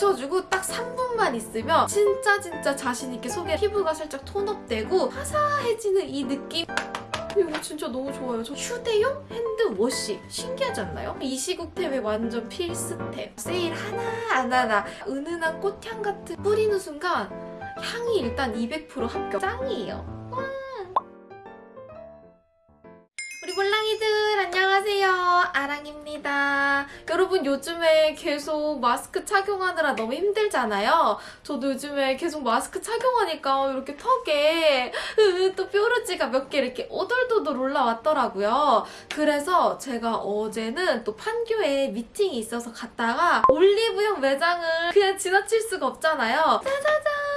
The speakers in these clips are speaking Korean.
붙여주고 딱 3분만 있으면 진짜 진짜 자신있게 속에 피부가 살짝 톤업되고 화사해지는 이 느낌 이거 진짜 너무 좋아요. 저 휴대용 핸드워시 신기하지 않나요? 이 시국템의 완전 필수템. 세일 하나 안 하나 은은한 꽃향 같은 뿌리는 순간 향이 일단 200% 합격. 짱이에요. 아랑입니다. 여러분 요즘에 계속 마스크 착용하느라 너무 힘들잖아요. 저도 요즘에 계속 마스크 착용하니까 이렇게 턱에 또 뾰루지가 몇 개 이렇게 오돌도돌 올라왔더라고요. 그래서 제가 어제는 또 판교에 미팅이 있어서 갔다가 올리브영 매장을 그냥 지나칠 수가 없잖아요. 짜자잔!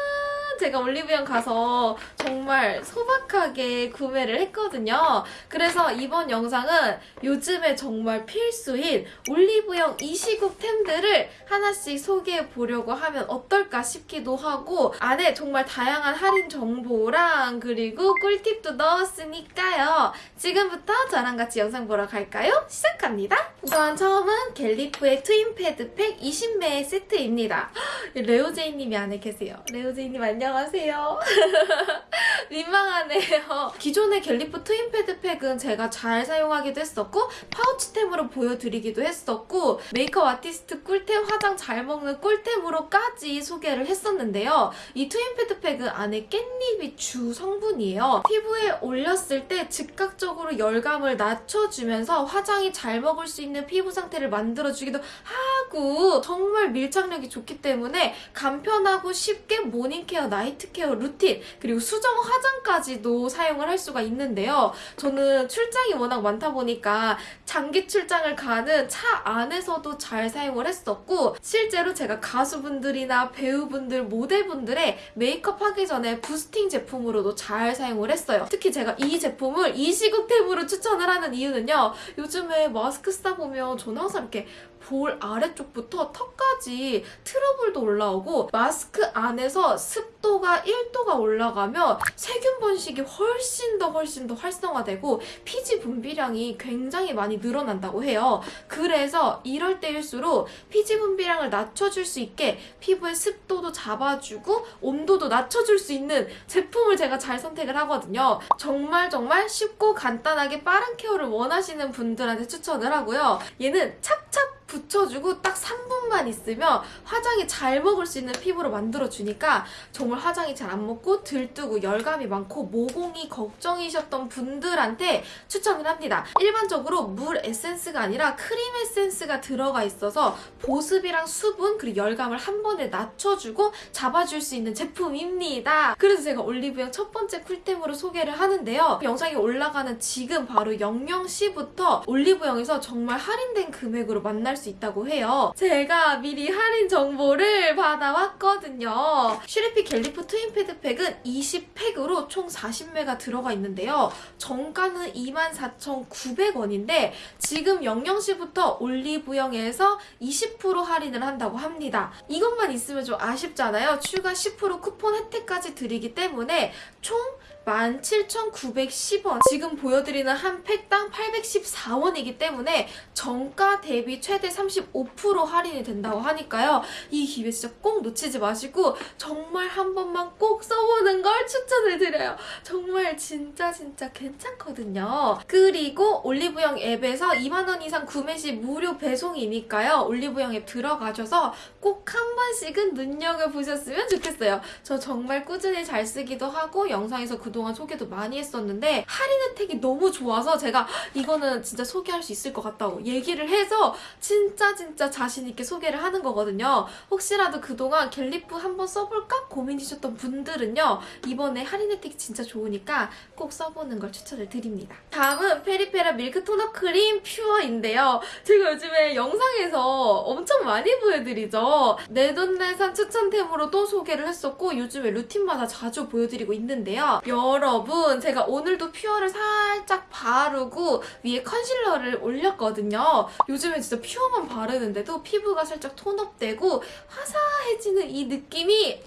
제가 올리브영 가서 정말 소박하게 구매를 했거든요. 그래서 이번 영상은 요즘에 정말 필수인 올리브영 이 시국템들을 하나씩 소개해 보려고 하면 어떨까 싶기도 하고 안에 정말 다양한 할인 정보랑 그리고 꿀팁도 넣었으니까요. 지금부터 저랑 같이 영상 보러 갈까요? 시작합니다. 우선 처음은 갤리프의 트윈 패드 팩 20매 세트입니다. 레오제이님이 안에 계세요. 레오제이님 안녕 하세요. 민망하네요. 기존의 갤리프 트윈 패드 팩은 제가 잘 사용하기도 했었고 파우치템으로 보여드리기도 했었고 메이크업 아티스트 꿀템 화장 잘 먹는 꿀템으로까지 소개를 했었는데요. 이 트윈 패드 팩은 안에 깻잎이 주 성분이에요. 피부에 올렸을 때 즉각적으로 열감을 낮춰주면서 화장이 잘 먹을 수 있는 피부 상태를 만들어주기도 하 고 정말 밀착력이 좋기 때문에 간편하고 쉽게 모닝케어, 나이트케어 루틴 그리고 수정 화장까지도 사용을 할 수가 있는데요. 저는 출장이 워낙 많다 보니까 장기 출장을 가는 차 안에서도 잘 사용을 했었고 실제로 제가 가수분들이나 배우분들, 모델분들의 메이크업 하기 전에 부스팅 제품으로도 잘 사용을 했어요. 특히 제가 이 제품을 이 시국템으로 추천을 하는 이유는요. 요즘에 마스크 쓰다 보면 저는 항상 이렇게 볼 아래쪽부터 턱까지 트러블도 올라오고 마스크 안에서 습 도가 1도가 올라가면 세균 번식이 훨씬 더 훨씬 더 활성화되고 피지 분비량이 굉장히 많이 늘어난다고 해요. 그래서 이럴 때일수록 피지 분비량을 낮춰줄 수 있게 피부의 습도도 잡아주고 온도도 낮춰줄 수 있는 제품을 제가 잘 선택을 하거든요. 정말 정말 쉽고 간단하게 빠른 케어를 원하시는 분들한테 추천을 하고요. 얘는 착착 붙여주고 딱 3분만 있으면 화장이 잘 먹을 수 있는 피부로 만들어주니까 정말 화장이 잘 안 먹고 들뜨고 열감이 많고 모공이 걱정이셨던 분들한테 추천을 합니다. 일반적으로 물 에센스가 아니라 크림 에센스가 들어가 있어서 보습이랑 수분 그리고 열감을 한 번에 낮춰주고 잡아줄 수 있는 제품입니다. 그래서 제가 올리브영 첫 번째 쿨템으로 소개를 하는데요. 영상이 올라가는 지금 바로 00시부터 올리브영에서 정말 할인된 금액으로 만날 수 있다고 해요. 제가 미리 할인 정보를 받아왔거든요. 슈리피 갤리프 트윈 패드팩은 20팩으로 총 40매가 들어가 있는데요. 정가는 24,900원인데 지금 00시부터 올리브영에서 20% 할인을 한다고 합니다. 이것만 있으면 좀 아쉽잖아요. 추가 10% 쿠폰 혜택까지 드리기 때문에 총 17,910원. 지금 보여드리는 한 팩당 814원이기 때문에 정가 대비 최대 35% 할인이 된다고 하니까요. 이 기회 진짜 꼭 놓치지 마시고 정말 한 번만 꼭 써보는 걸 추천을 드려요. 정말 진짜 진짜 괜찮거든요. 그리고 올리브영 앱에서 2만원 이상 구매 시 무료 배송이니까요. 올리브영 앱 들어가셔서 꼭 한 번씩은 눈여겨보셨으면 좋겠어요. 저 정말 꾸준히 잘 쓰기도 하고 영상에서 그동안 소개도 많이 했었는데 할인 혜택이 너무 좋아서 제가 이거는 진짜 소개할 수 있을 것 같다고 얘기를 해서 진짜 진짜 자신 있게 소개를 하는 거거든요. 혹시라도 그동안 갤리프 한번 써볼까 고민이셨던 분들은요. 이번에 할인 혜택이 진짜 좋으니까 꼭 써보는 걸 추천을 드립니다. 다음은 페리페라 밀크 톤업 크림 퓨어인데요. 제가 요즘에 영상에서 엄청 많이 보여드리죠. 내돈내산 추천템으로 또 소개를 했었고 요즘에 루틴마다 자주 보여드리고 있는데요. 여러분 제가 오늘도 퓨어를 살짝 바르고 위에 컨실러를 올렸거든요. 요즘에 진짜 퓨어만 바르는데도 피부가 살짝 톤업되고 화사해지는 이 느낌이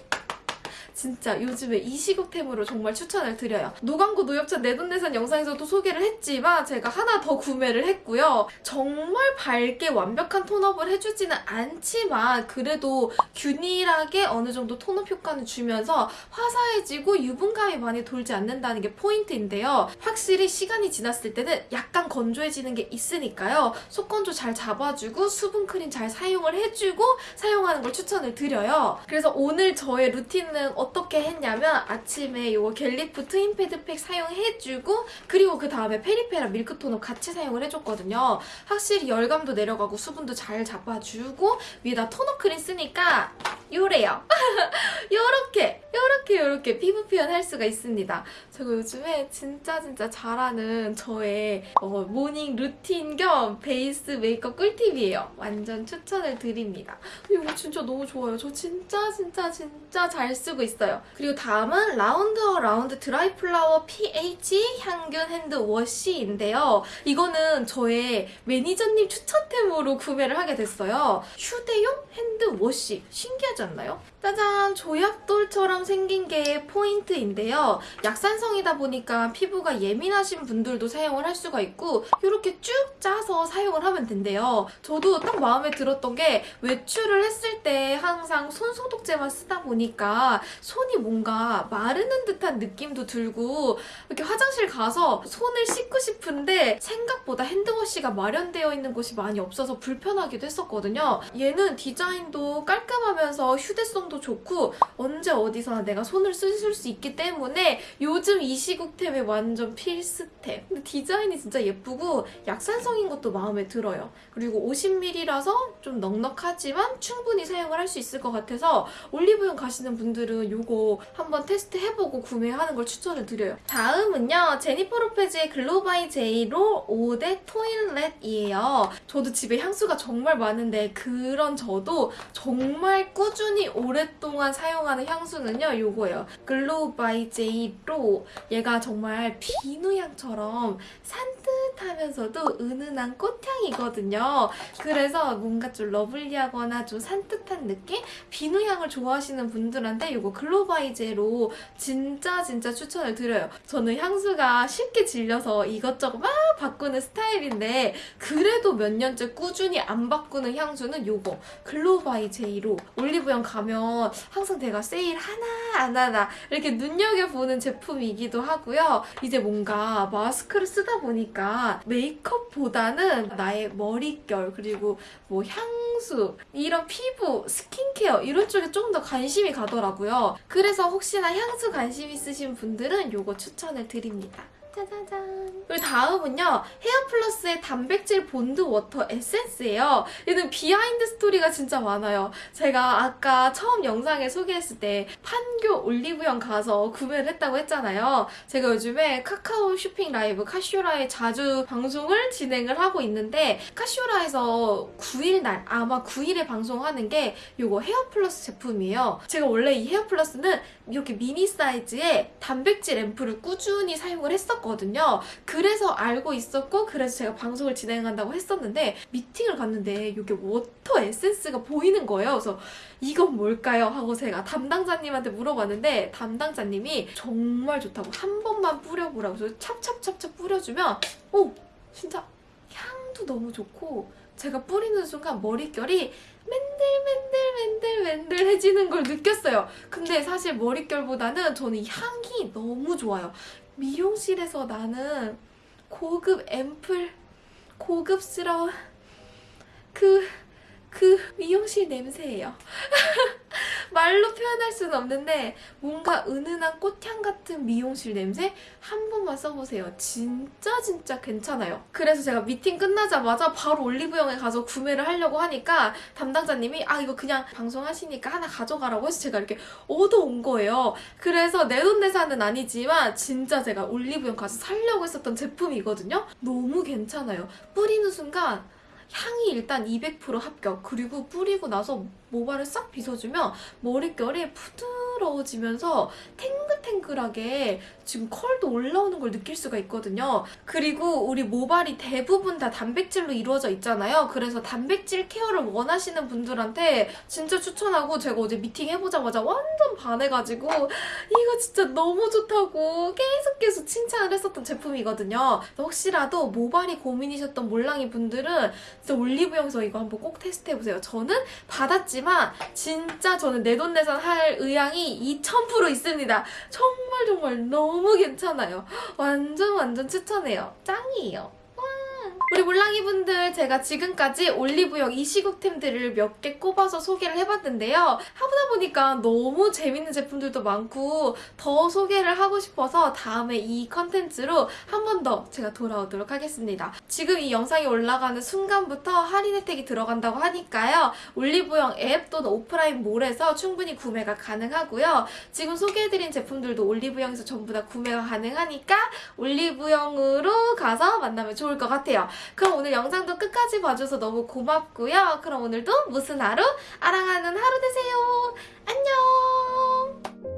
진짜 요즘에 이 시국템으로 정말 추천을 드려요. 노광고 노엽찬 내돈내산 영상에서도 소개를 했지만 제가 하나 더 구매를 했고요. 정말 밝게 완벽한 톤업을 해주지는 않지만 그래도 균일하게 어느 정도 톤업 효과는 주면서 화사해지고 유분감이 많이 돌지 않는다는 게 포인트인데요. 확실히 시간이 지났을 때는 약간 건조해지는 게 있으니까요. 속건조 잘 잡아주고 수분 크림 잘 사용을 해주고 사용하는 걸 추천을 드려요. 그래서 오늘 저의 루틴은 어떻게 했냐면 아침에 이거 갤리프 트윈 패드팩 사용해주고 그리고 그 다음에 페리페라 밀크 톤업 같이 사용을 해줬거든요. 확실히 열감도 내려가고 수분도 잘 잡아주고 위에다 톤업 크림 쓰니까 요래요. 요렇게 요렇게 요렇게 피부 표현할 수가 있습니다. 제가 요즘에 진짜 진짜 잘하는 저의 어, 모닝 루틴 겸 베이스 메이크업 꿀팁이에요. 완전 추천을 드립니다. 이거 진짜 너무 좋아요. 저 진짜 진짜 진짜 잘 쓰고 있어요. 그리고 다음은 라운드 어 라운드 드라이 플라워 pH 항균 핸드 워시인데요. 이거는 저의 매니저님 추천템으로 구매를 하게 됐어요. 휴대용 핸드 워시 신기하 지 않나요? 짜잔 조약돌처럼 생긴 게 포인트인데요. 약산성이다 보니까 피부가 예민하신 분들도 사용을 할 수가 있고 이렇게 쭉 짜서 사용을 하면 된대요. 저도 딱 마음에 들었던 게 외출을 했을 때 항상 손 소독제만 쓰다 보니까 손이 뭔가 마르는 듯한 느낌도 들고 이렇게 화장실 가서 손을 씻고 싶은데 생각보다 핸드워시가 마련되어 있는 곳이 많이 없어서 불편하기도 했었거든요. 얘는 디자인도 깔끔하면서 휴대성도 좋고 언제 어디서나 내가 손을 쓰실 수 있기 때문에 요즘 이 시국템에 완전 필수템. 근데 디자인이 진짜 예쁘고 약산성인 것도 마음에 들어요. 그리고 50ml라서 좀 넉넉하지만 충분히 사용을 할 수 있을 것 같아서 올리브영 가시는 분들은 이거 한번 테스트 해보고 구매하는 걸 추천을 드려요. 다음은요. 제니퍼 로페즈의 Glow by JLo Eau de Toilette이에요. 저도 집에 향수가 정말 많은데 그런 저도 정말 꾸준히 오랫동안 사용하는 향수는요. 이거예요. Glow by JLo 얘가 정말 비누향처럼 산뜻하면서도 은은한 꽃향이거든요. 그래서 뭔가 좀 lovely하거나 좀 산뜻한 느낌? 비누향을 좋아하시는 분들한테 이거 Glow by JLo 진짜 진짜 추천을 드려요. 저는 향수가 쉽게 질려서 이것저것 막 바꾸는 스타일인데 그래도 몇 년째 꾸준히 안 바꾸는 향수는 이거 Glow by JLo 올리브영 가면 항상 내가 세일 하나 안 하나 이렇게 눈여겨보는 제품이기도 하고요. 이제 뭔가 마스크를 쓰다 보니까 메이크업보다는 나의 머릿결 그리고 뭐 향수 이런 피부 스킨케어 이런 쪽에 좀더 관심이 가더라고요. 그래서 혹시나 향수 관심 있으신 분들은 이거 추천을 드립니다. 짜자잔. 그리고 다음은요. 헤어플러스의 단백질 본드 water 에센스예요. 얘는 behind story가 진짜 많아요. 제가 아까 처음 영상에 소개했을 때 판교 올리브영 가서 구매를 했다고 했잖아요. 제가 요즘에 카카오 쇼핑 라이브 카쇼라에 자주 방송을 진행을 하고 있는데 카쇼라에서 9일 날 아마 9일에 방송하는 게 이거 헤어플러스 제품이에요. 제가 원래 이 헤어플러스는 이렇게 미니 사이즈의 단백질 앰플을 꾸준히 사용을 했었거든요. 그래서 알고 있었고 그래서 제가 방송을 진행한다고 했었는데 미팅을 갔는데 이게 water 에센스가 보이는 거예요. 그래서 이건 뭘까요? 하고 제가 담당자님한테 물어봤는데 담당자님이 정말 좋다고 한 번만 뿌려보라고 해서 찹찹찹찹 뿌려주면 오 진짜 향도 너무 좋고 제가 뿌리는 순간 머릿결이 맨들맨들맨들맨들해지는 걸 느꼈어요. 근데 사실 머릿결보다는 저는 이 향이 너무 좋아요. 미용실에서 나는 고급 앰플, 고급스러운 그, 그 미용실 냄새예요. 말로 표현할 수는 없는데 뭔가 은은한 꽃향 같은 미용실 냄새 한 번만 써보세요. 진짜 진짜 괜찮아요. 그래서 제가 미팅 끝나자마자 바로 올리브영에 가서 구매를 하려고 하니까 담당자님이 아 이거 그냥 방송하시니까 하나 가져가라고 해서 제가 이렇게 얻어온 거예요. 그래서 내 돈 내산은 아니지만 진짜 제가 올리브영 가서 살려고 했었던 제품이거든요. 너무 괜찮아요. 뿌리는 순간 향이 일단 200% 합격. 그리고 뿌리고 나서 모발을 싹 빗어주면 머릿결이 부드러워지면서 탱글탱글하게 지금 컬도 올라오는 걸 느낄 수가 있거든요. 그리고 우리 모발이 대부분 다 단백질로 이루어져 있잖아요. 그래서 단백질 케어를 원하시는 분들한테 진짜 추천하고 제가 어제 미팅 해보자마자 완전 반해가지고 이거 진짜 너무 좋다고 계속 계속 칭찬을 했었던 제품이거든요. 혹시라도 모발이 고민이셨던 몰랑이 분들은 진짜 올리브영에서 이거 한번 꼭 테스트해보세요. 저는 받았지 만 진짜 저는 내돈내산 할 의향이 2000% 있습니다. 정말 정말 너무 괜찮아요. 완전 완전 추천해요. 짱이에요. 와. 우리 몰랑이 분들 제가 지금까지 올리브영 이 시국템들을 몇 개 꼽아서 소개를 해봤는데요. 하다 보니까 너무 재밌는 제품들도 많고 더 소개를 하고 싶어서 다음에 이 컨텐츠로 한 번 더 제가 돌아오도록 하겠습니다. 지금 이 영상이 올라가는 순간부터 할인 혜택이 들어간다고 하니까요. 올리브영 앱 또는 오프라인 몰에서 충분히 구매가 가능하고요. 지금 소개해드린 제품들도 올리브영에서 전부 다 구매가 가능하니까 올리브영으로 가서 만나면 좋을 것 같아요. 그럼 오늘 영상도 끝까지 봐줘서 너무 고맙고요. 그럼 오늘도 무슨 하루? 아랑하는 하루 되세요. 안녕!